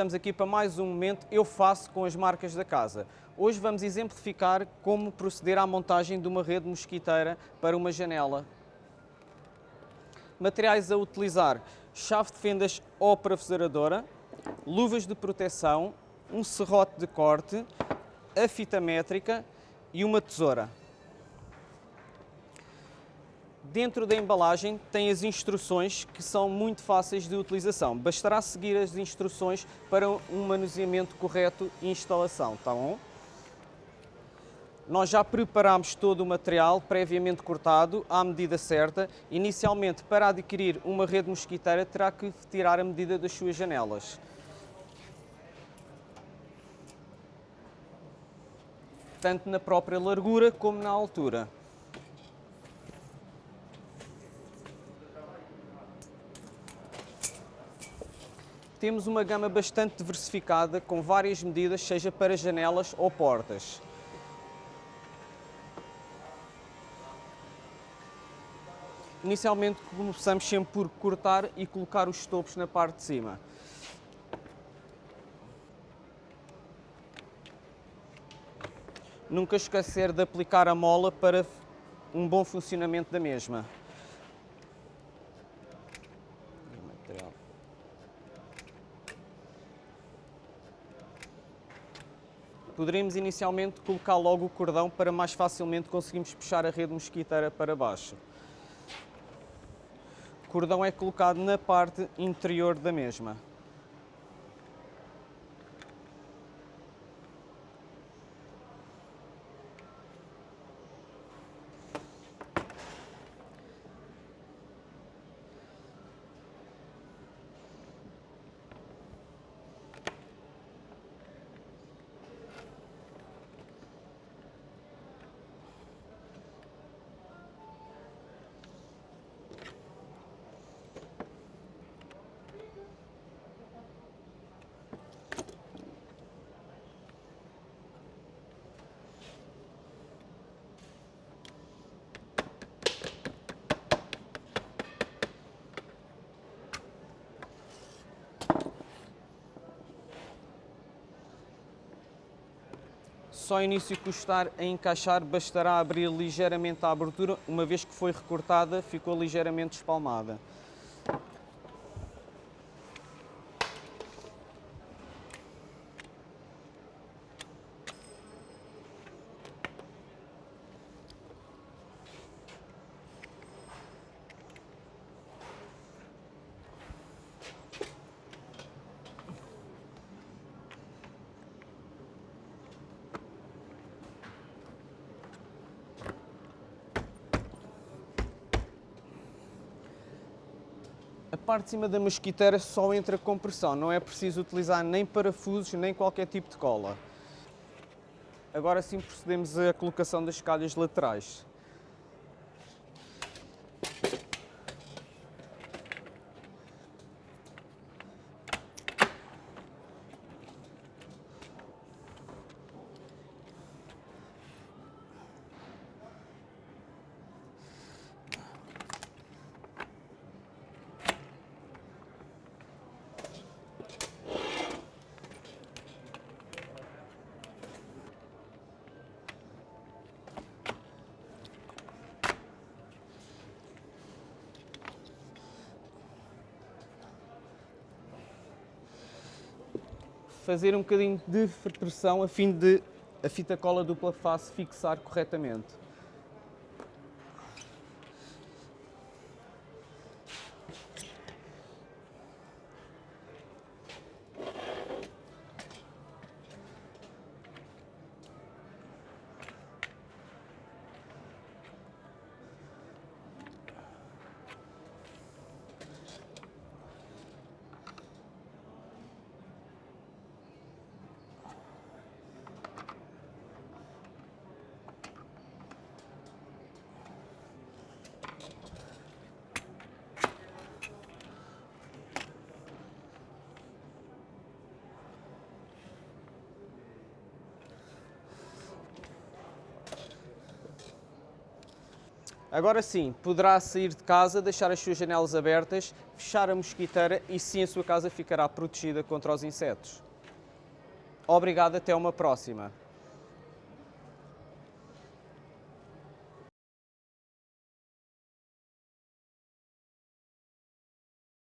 estamos aqui para mais um momento Eu Faço com as marcas da casa. Hoje vamos exemplificar como proceder à montagem de uma rede mosquiteira para uma janela. Materiais a utilizar, chave de fendas ou parafusadora, luvas de proteção, um serrote de corte, a fita métrica e uma tesoura. Dentro da embalagem tem as instruções que são muito fáceis de utilização. Bastará seguir as instruções para um manuseamento correto e instalação, tá bom? Nós já preparamos todo o material previamente cortado à medida certa. Inicialmente, para adquirir uma rede mosquiteira, terá que tirar a medida das suas janelas. Tanto na própria largura como na altura. Temos uma gama bastante diversificada, com várias medidas, seja para janelas ou portas. Inicialmente começamos sempre por cortar e colocar os topos na parte de cima. Nunca esquecer de aplicar a mola para um bom funcionamento da mesma. Poderíamos inicialmente colocar logo o cordão para mais facilmente conseguirmos puxar a rede mosquiteira para baixo. O cordão é colocado na parte interior da mesma. Só início custar a encaixar, bastará abrir ligeiramente a abertura, uma vez que foi recortada, ficou ligeiramente espalmada. A parte de cima da mosquiteira só entra com pressão, não é preciso utilizar nem parafusos nem qualquer tipo de cola. Agora sim procedemos à colocação das calhas laterais. Fazer um bocadinho de pressão a fim de a fita cola dupla face fixar corretamente. Agora sim, poderá sair de casa, deixar as suas janelas abertas, fechar a mosquiteira e sim a sua casa ficará protegida contra os insetos. Obrigado, até uma próxima.